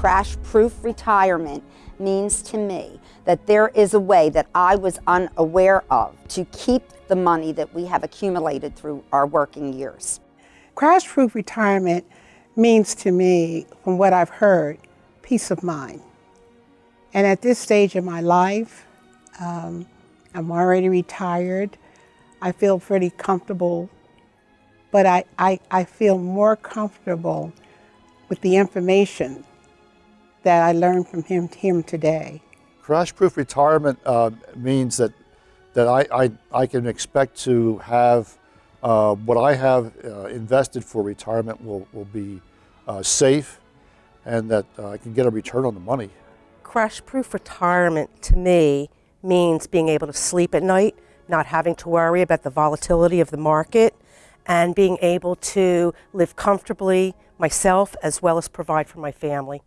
crash proof retirement means to me that there is a way that I was unaware of to keep the money that we have accumulated through our working years. Crash proof retirement means to me, from what I've heard, peace of mind. And at this stage of my life, um, I'm already retired. I feel pretty comfortable, but I, I, I feel more comfortable with the information that I learned from him, him today. Crash-proof retirement uh, means that that I, I, I, can expect to have uh, what I have uh, invested for retirement will, will be uh, safe and that uh, I can get a return on the money. Crash-proof retirement to me means being able to sleep at night, not having to worry about the volatility of the market, and being able to live comfortably myself as well as provide for my family.